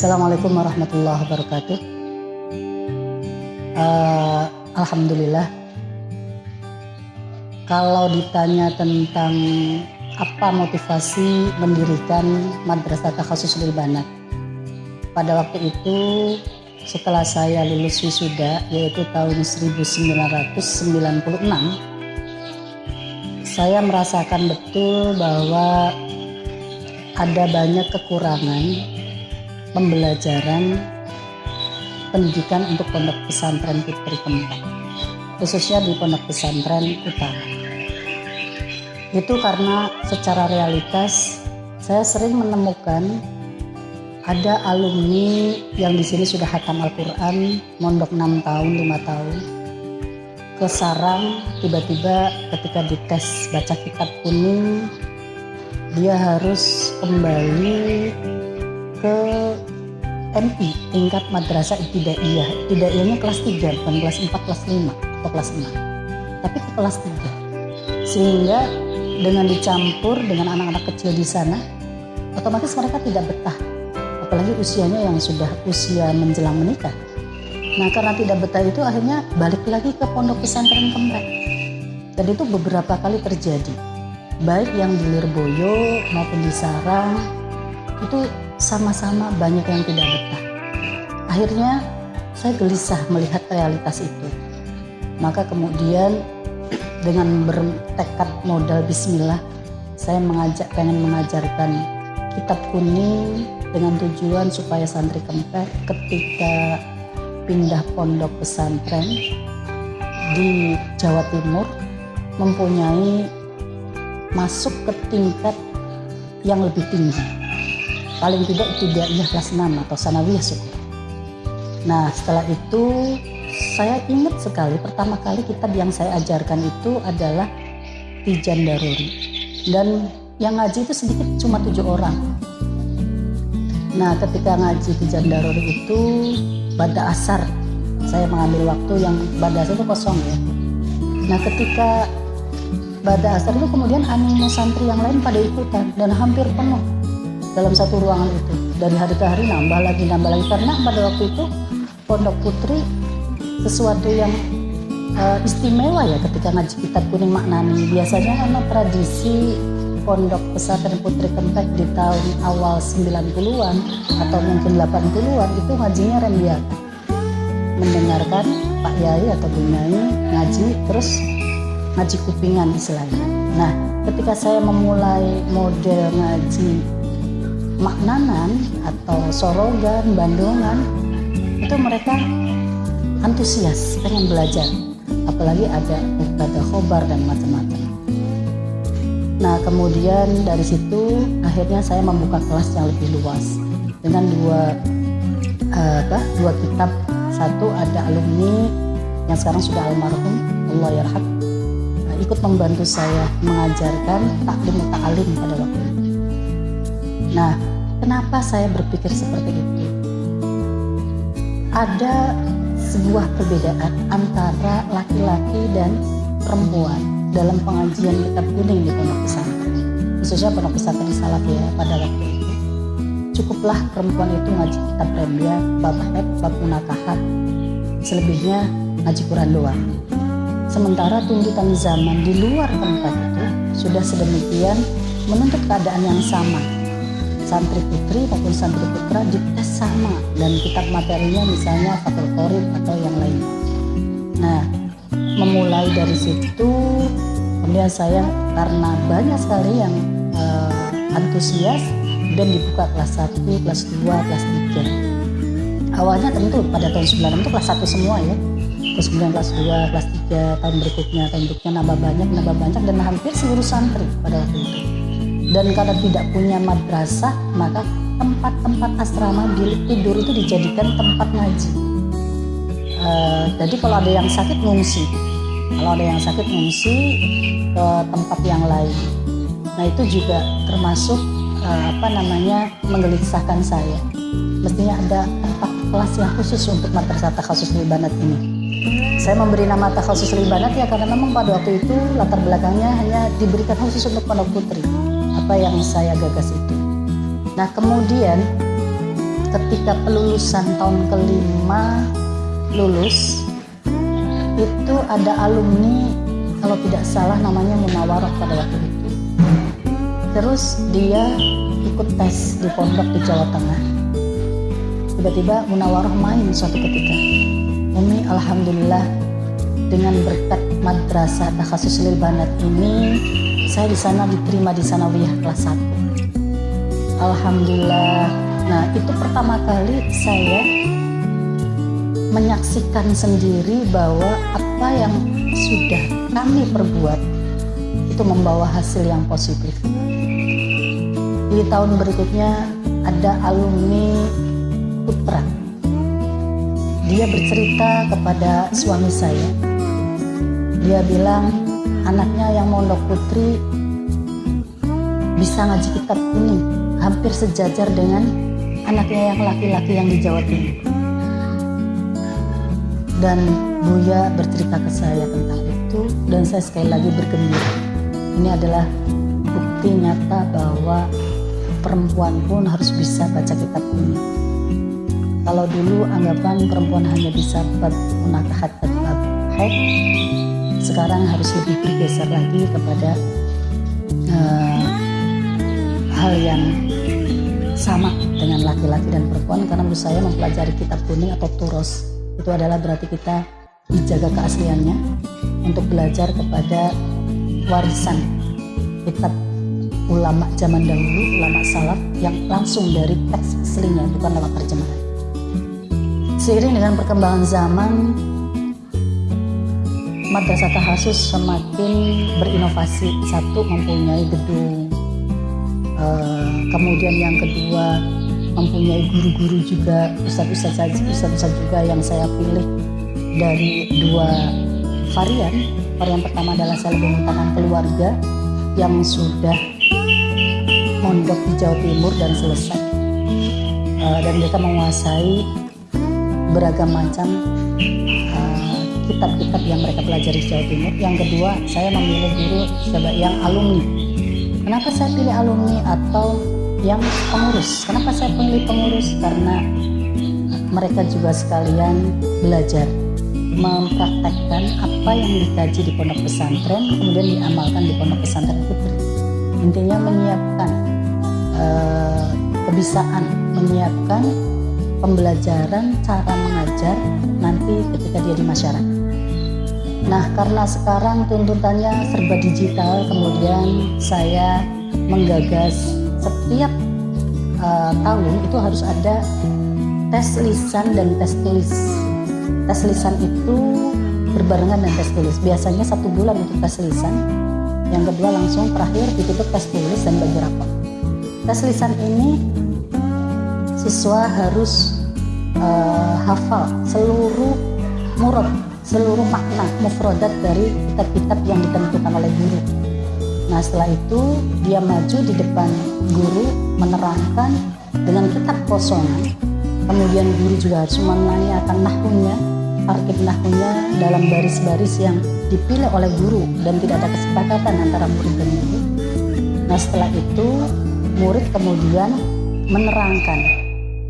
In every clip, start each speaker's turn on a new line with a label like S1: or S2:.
S1: Assalamualaikum warahmatullahi wabarakatuh. Uh, Alhamdulillah. Kalau ditanya tentang apa motivasi mendirikan Madrasah Takhasus Lil Banat. Pada waktu itu setelah saya lulus wisuda yaitu tahun 1996 saya merasakan betul bahwa ada banyak kekurangan pembelajaran pendidikan untuk pondok pesantren Putri Kempak khususnya di pondok pesantren utara. Itu karena secara realitas saya sering menemukan ada alumni yang di sini sudah hatam Al-Quran mondok 6 tahun 5 tahun ke sarang tiba-tiba ketika dites baca kitab kuning dia harus kembali ke MI tingkat madrasah ibtidaiyah. Ibtidaiyahnya kelas 3 bukan kelas 4 kelas 5 atau kelas 6 tapi ke kelas 3 sehingga dengan dicampur dengan anak-anak kecil di sana otomatis mereka tidak betah. Apalagi usianya yang sudah usia menjelang menikah. Nah karena tidak betah itu akhirnya balik lagi ke pondok pesantren kemrek dan itu beberapa kali terjadi. Baik yang di Lirboyo maupun di Sarang itu sama-sama banyak yang tidak betah. Akhirnya saya gelisah melihat realitas itu. Maka kemudian dengan bertekad modal bismillah saya mengajak pengen mengajarkan kitab kuning dengan tujuan supaya santri kempek ketika pindah pondok pesantren di Jawa Timur mempunyai masuk ke tingkat yang lebih tinggi. Paling tidak ibtidaiyah kelas 6 atau sanawiyah syukur. Nah setelah itu saya ingat sekali pertama kali kitab yang saya ajarkan itu adalah Tijan Daruri. Dan yang ngaji itu sedikit cuma tujuh orang. Nah ketika ngaji Tijan Daruri itu pada asar saya mengambil waktu yang pada asar itu kosong ya. Nah ketika pada asar itu kemudian animo santri yang lain pada ikutan dan hampir penuh dalam satu ruangan itu. Dari hari ke hari nambah lagi nambah lagi. Karena pada waktu itu pondok putri sesuatu yang uh, istimewa ya ketika ngaji kitab kuning maknani. Biasanya karena tradisi pondok pesantren putri kempek di tahun awal 90-an atau mungkin 80-an itu ngajinya rembiaka mendengarkan Pak Yai atau Bu Nyai ngaji terus ngaji kupingan istilahnya. Nah, ketika saya memulai model ngaji maknanan atau sorogan, bandungan, itu mereka antusias, pengen belajar. Apalagi ada ibadah khobar dan macam-macam. Nah, kemudian dari situ akhirnya saya membuka kelas yang lebih luas dengan dua uh, apa, dua kitab. Satu ada alumni yang sekarang sudah almarhum, Allah yarham ikut membantu saya mengajarkan taklim ta'alim pada waktu itu. Nah, kenapa saya berpikir seperti itu? Ada sebuah perbedaan antara laki-laki dan perempuan dalam pengajian kitab kuning di pondok pesantren, khususnya pondok pesantren salaf ya pada waktu itu. Cukuplah perempuan itu ngaji kitab remdia, bab heb, bab munakahat, selebihnya ngaji Quran doang. Sementara tuntutan zaman di luar tempat itu sudah sedemikian menuntut keadaan yang sama. Santri putri maupun santri putra dites sama dan kitab materinya misalnya Fatul Qorib atau yang lain. Nah, memulai dari situ kemudian saya karena banyak sekali yang uh, antusias dan dibuka kelas 1, kelas 2, kelas 3. Awalnya tentu pada tahun 96 itu kelas 1 semua ya terus kemudian kelas 2, kelas 3 tahun berikutnya tahun berikutnya nambah banyak nambah banyak dan hampir seluruh santri pada waktu itu dan karena tidak punya madrasah maka tempat-tempat asrama di tidur itu dijadikan tempat ngaji. Uh, jadi kalau ada yang sakit ngungsi. Kalau ada yang sakit ngungsi ke tempat yang lain. Nah itu juga termasuk uh, apa namanya menggelisahkan saya. Mestinya ada tempat kelas yang khusus untuk madrasah takhasus libanat ini. Saya memberi nama takhasus libanat ya karena memang pada waktu itu latar belakangnya hanya diberikan khusus untuk pondok putri. Apa yang saya gagas itu. Nah kemudian ketika pelulusan tahun kelima lulus itu ada alumni kalau tidak salah namanya Munawaroh pada waktu itu. Terus dia ikut tes di pondok di Jawa Tengah. Tiba-tiba Munawaroh main suatu ketika. Umi Alhamdulillah dengan berkat madrasah takhasus lil banat ini saya di sana diterima di sanawiyah kelas 1 Alhamdulillah. Nah itu pertama kali saya menyaksikan sendiri bahwa apa yang sudah kami perbuat itu membawa hasil yang positif. Di tahun berikutnya ada alumni putra. Dia bercerita kepada suami saya. Dia bilang anaknya yang mondok putri bisa ngaji kitab kuning hampir sejajar dengan anaknya yang laki-laki yang di Jawa Timur. Dan Buya bercerita ke saya tentang itu dan saya sekali lagi bergembira. Ini adalah bukti nyata bahwa perempuan pun harus bisa baca kitab kuning kalau dulu anggapan perempuan hanya bisa buat munakahat haid sekarang harus lebih bergeser lagi kepada uh, hal yang sama dengan laki-laki dan perempuan karena menurut saya mempelajari kitab kuning atau turos itu adalah berarti kita dijaga keasliannya untuk belajar kepada warisan kitab ulama zaman dahulu, ulama salaf yang langsung dari teks aslinya bukan lewat terjemahan. Seiring dengan perkembangan zaman, Madrasah Tahasus semakin berinovasi. Satu mempunyai gedung, uh, kemudian yang kedua mempunyai guru-guru juga, ustadz-ustadz ustadz juga yang saya pilih dari dua varian. Varian pertama adalah saya lebih menggunakan keluarga yang sudah mondok di Jawa Timur dan selesai. Uh, dan mereka menguasai beragam macam uh, kitab-kitab yang mereka pelajari Jawa Timur. Yang kedua, saya memilih guru sebagai yang alumni. Kenapa saya pilih alumni atau yang pengurus? Kenapa saya pilih pengurus? Karena mereka juga sekalian belajar mempraktekkan apa yang dikaji di pondok pesantren kemudian diamalkan di pondok pesantren putri intinya menyiapkan uh, kebisaan menyiapkan pembelajaran cara mengajar nanti ketika dia di masyarakat. Nah, karena sekarang tuntutannya serba digital, kemudian saya menggagas setiap uh, tahun itu harus ada tes lisan dan tes tulis. Tes lisan itu berbarengan dengan tes tulis. Biasanya satu bulan untuk tes lisan, yang kedua langsung terakhir ditutup tes tulis dan bagi rapor. Tes lisan ini siswa harus uh, hafal seluruh murad, seluruh makna mufradat dari kitab-kitab yang ditentukan oleh guru. Nah setelah itu dia maju di depan guru menerangkan dengan kitab kosongan. Kemudian guru juga harus menanyakan nahwunya, tarkib nahwunya dalam baris-baris yang dipilih oleh guru dan tidak ada kesepakatan antara murid dan guru. Nah setelah itu murid kemudian menerangkan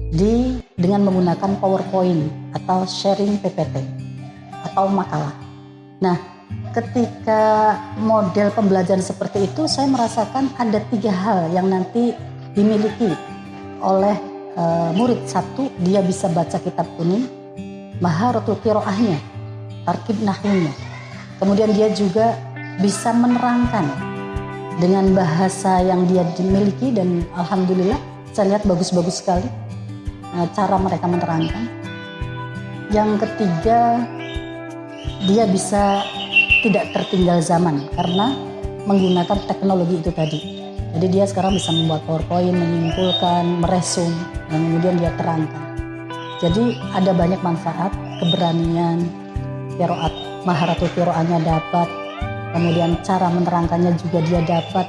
S1: di dengan menggunakan PowerPoint atau sharing PPT atau makalah. Nah, ketika model pembelajaran seperti itu, saya merasakan ada tiga hal yang nanti dimiliki oleh e, murid. Satu, dia bisa baca kitab kuning, maharatul kiroahnya, tarkib nahwunya. Kemudian dia juga bisa menerangkan dengan bahasa yang dia dimiliki dan alhamdulillah saya lihat bagus-bagus sekali Eh, cara mereka menerangkan. Yang ketiga, dia bisa tidak tertinggal zaman karena menggunakan teknologi itu tadi. Jadi dia sekarang bisa membuat PowerPoint, menyimpulkan, meresum, dan kemudian dia terangkan. Jadi ada banyak manfaat, keberanian, kiroat, maharatul kiroannya dapat, kemudian cara menerangkannya juga dia dapat,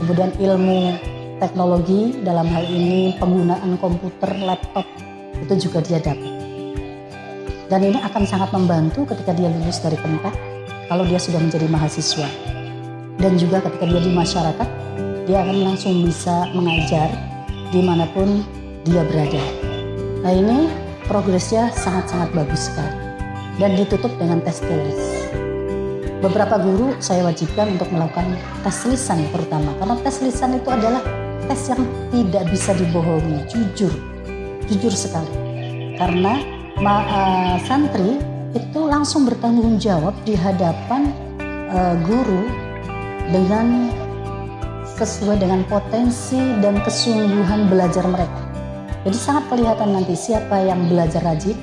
S1: kemudian ilmu teknologi dalam hal ini penggunaan komputer, laptop itu juga dia dapat. Dan ini akan sangat membantu ketika dia lulus dari tempat kalau dia sudah menjadi mahasiswa. Dan juga ketika dia di masyarakat, dia akan langsung bisa mengajar di mana pun dia berada. Nah ini progresnya sangat-sangat bagus sekali dan ditutup dengan tes tulis. Beberapa guru saya wajibkan untuk melakukan tes lisan terutama karena tes lisan itu adalah tes yang tidak bisa dibohongi, jujur, jujur sekali. Karena uh, santri itu langsung bertanggung jawab di hadapan uh, guru dengan sesuai dengan potensi dan kesungguhan belajar mereka. Jadi sangat kelihatan nanti siapa yang belajar rajin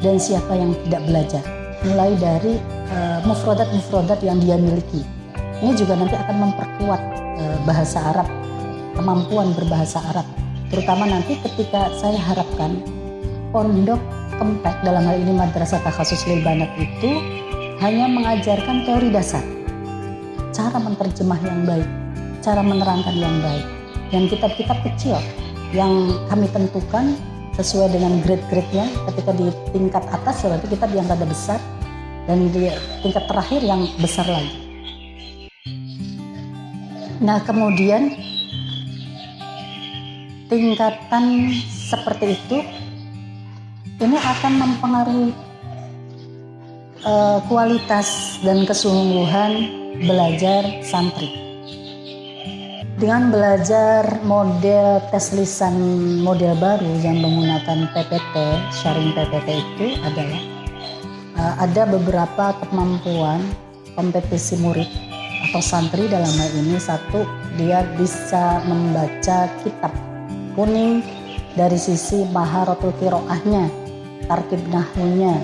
S1: dan siapa yang tidak belajar. Mulai dari uh, mufrodat-mufrodat yang dia miliki. Ini juga nanti akan memperkuat uh, bahasa Arab, kemampuan berbahasa Arab. Terutama nanti ketika saya harapkan pondok kempek dalam hal ini Madrasah Takhasus Banat itu hanya mengajarkan teori dasar. Cara menerjemah yang baik, cara menerangkan yang baik. Dan kitab-kitab kecil yang kami tentukan sesuai dengan grade-grade-nya ketika di tingkat atas berarti kitab yang rada besar dan di tingkat terakhir yang besar lagi. Nah kemudian tingkatan seperti itu ini akan mempengaruhi uh, kualitas dan kesungguhan belajar santri. Dengan belajar model tes lisan model baru yang menggunakan PPT, sharing PPT itu adalah uh, ada beberapa kemampuan kompetisi murid atau santri dalam hal ini. Satu dia bisa membaca kitab kuning dari sisi maharatul kiroahnya, tarkib nahwunya.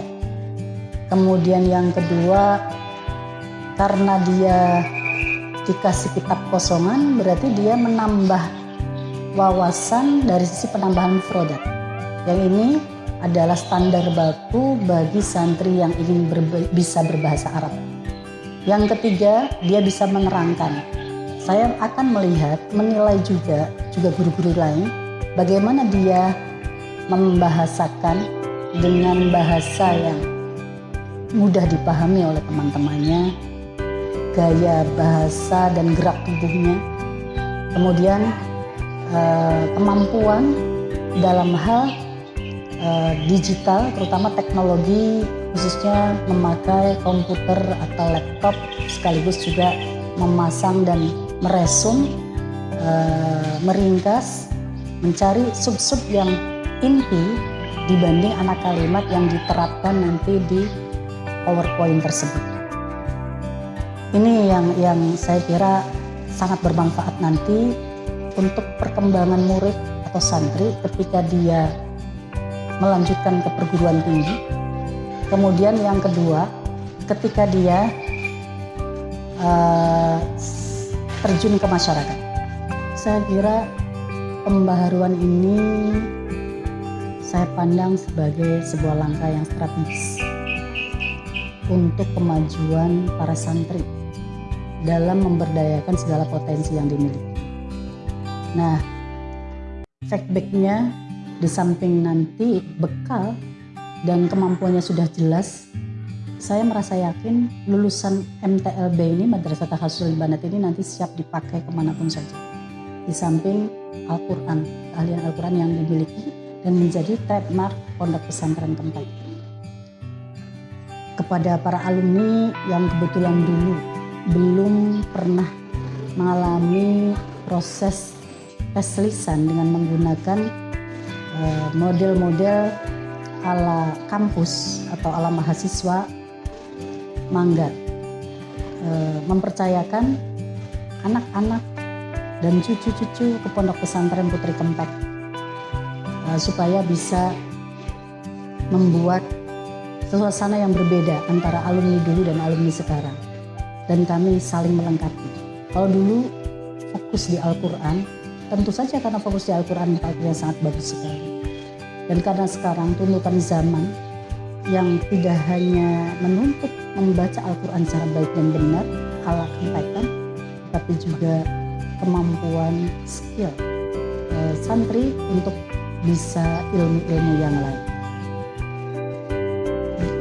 S1: Kemudian yang kedua karena dia dikasih kitab kosongan berarti dia menambah wawasan dari sisi penambahan mufrodat. Yang ini adalah standar baku bagi santri yang ingin berbe bisa berbahasa Arab. Yang ketiga, dia bisa menerangkan. Saya akan melihat, menilai juga, juga guru-guru lain, bagaimana dia membahasakan dengan bahasa yang mudah dipahami oleh teman-temannya, gaya bahasa dan gerak tubuhnya. Kemudian eh, kemampuan dalam hal eh, digital, terutama teknologi khususnya memakai komputer atau laptop sekaligus juga memasang dan meresum, eh, meringkas, mencari sub-sub yang inti dibanding anak kalimat yang diterapkan nanti di PowerPoint tersebut ini yang yang saya kira sangat bermanfaat nanti untuk perkembangan murid atau santri ketika dia melanjutkan ke perguruan tinggi. Kemudian yang kedua, ketika dia uh, terjun ke masyarakat. Saya kira pembaharuan ini saya pandang sebagai sebuah langkah yang strategis untuk kemajuan para santri dalam memberdayakan segala potensi yang dimiliki. Nah, feedbacknya di samping nanti bekal dan kemampuannya sudah jelas, saya merasa yakin lulusan MTLB ini, Madrasah Tahasul Banat ini nanti siap dipakai ke mana pun saja. Di samping Al-Quran, keahlian Al-Quran yang dimiliki dan menjadi trademark Pondok Pesantren Tempat. Kepada para alumni yang kebetulan dulu belum pernah mengalami proses tes lisan dengan menggunakan eh, model-model ala kampus atau ala mahasiswa mangga eh, mempercayakan anak-anak dan cucu-cucu ke pondok pesantren Putri Kempat eh, supaya bisa membuat suasana yang berbeda antara alumni dulu dan alumni sekarang dan kami saling melengkapi. Kalau dulu fokus di Al-Quran, tentu saja karena fokus di Al-Quran yang sangat bagus sekali. Dan karena sekarang tuntutan zaman yang tidak hanya menuntut membaca Al-Quran secara baik dan benar, ala kentaikan, tapi juga kemampuan skill eh, santri untuk bisa ilmu-ilmu yang lain.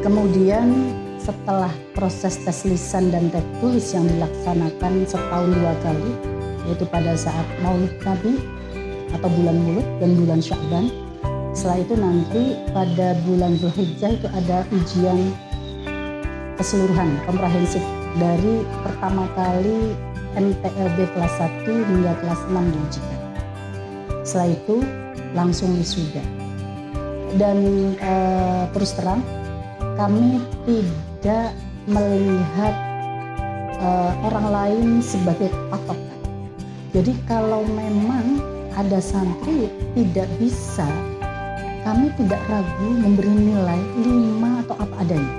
S1: Kemudian setelah proses tes lisan dan tes tulis yang dilaksanakan setahun dua kali, yaitu pada saat maulid Nabi atau bulan mulut dan bulan Sya'ban, setelah itu nanti pada bulan Zulhijjah itu ada ujian keseluruhan komprehensif dari pertama kali MTLB kelas 1 hingga kelas 6 diujikan. Setelah itu langsung wisuda. Dan e, terus terang kami tidak melihat e, orang lain sebagai patokan. Jadi kalau memang ada santri tidak bisa kami tidak ragu memberi nilai lima atau apa adanya.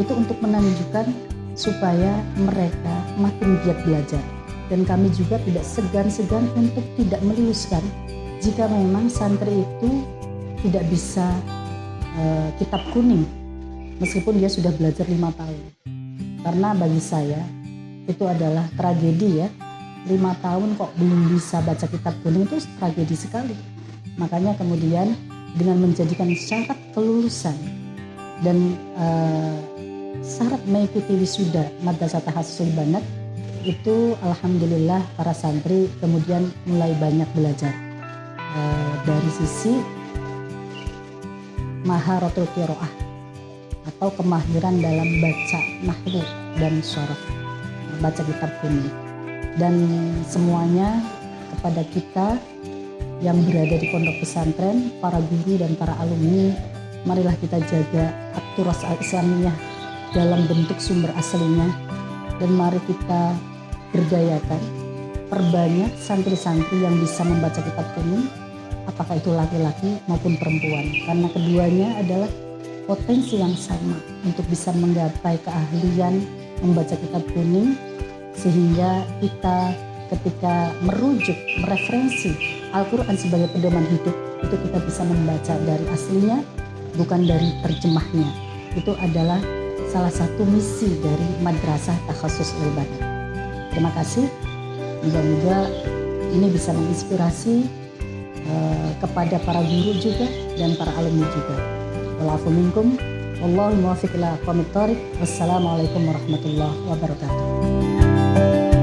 S1: Itu untuk menunjukkan supaya mereka makin giat belajar. Dan kami juga tidak segan-segan untuk tidak meluluskan jika memang santri itu tidak bisa uh, kitab kuning meskipun dia sudah belajar lima tahun. Karena bagi saya itu adalah tragedi ya. Lima tahun kok belum bisa baca kitab kuning itu tragedi sekali. Makanya kemudian dengan menjadikan syarat kelulusan dan uh, syarat mengikuti wisuda Madrasah Tahassul Banat itu alhamdulillah para santri kemudian mulai banyak belajar dari sisi maharatul qiraah atau kemahiran dalam baca nahwu dan syaraf baca kitab kuning dan semuanya kepada kita yang berada di pondok pesantren, para guru dan para alumni, marilah kita jaga akturas Islamiyah dalam bentuk sumber aslinya. Dan mari kita berdayakan perbanyak santri-santri yang bisa membaca kitab kuning apakah itu laki-laki maupun perempuan karena keduanya adalah potensi yang sama untuk bisa menggapai keahlian membaca kitab kuning sehingga kita ketika merujuk, mereferensi Al-Quran sebagai pedoman hidup, itu kita bisa membaca dari aslinya, bukan dari terjemahnya. Itu adalah salah satu misi dari Madrasah Takhasus Ilbani. Terima kasih. Moga-moga ini bisa menginspirasi uh, kepada para guru juga dan para alumni juga. Walafuminkum. Wallahu muwafiq ila Wassalamualaikum warahmatullahi wabarakatuh.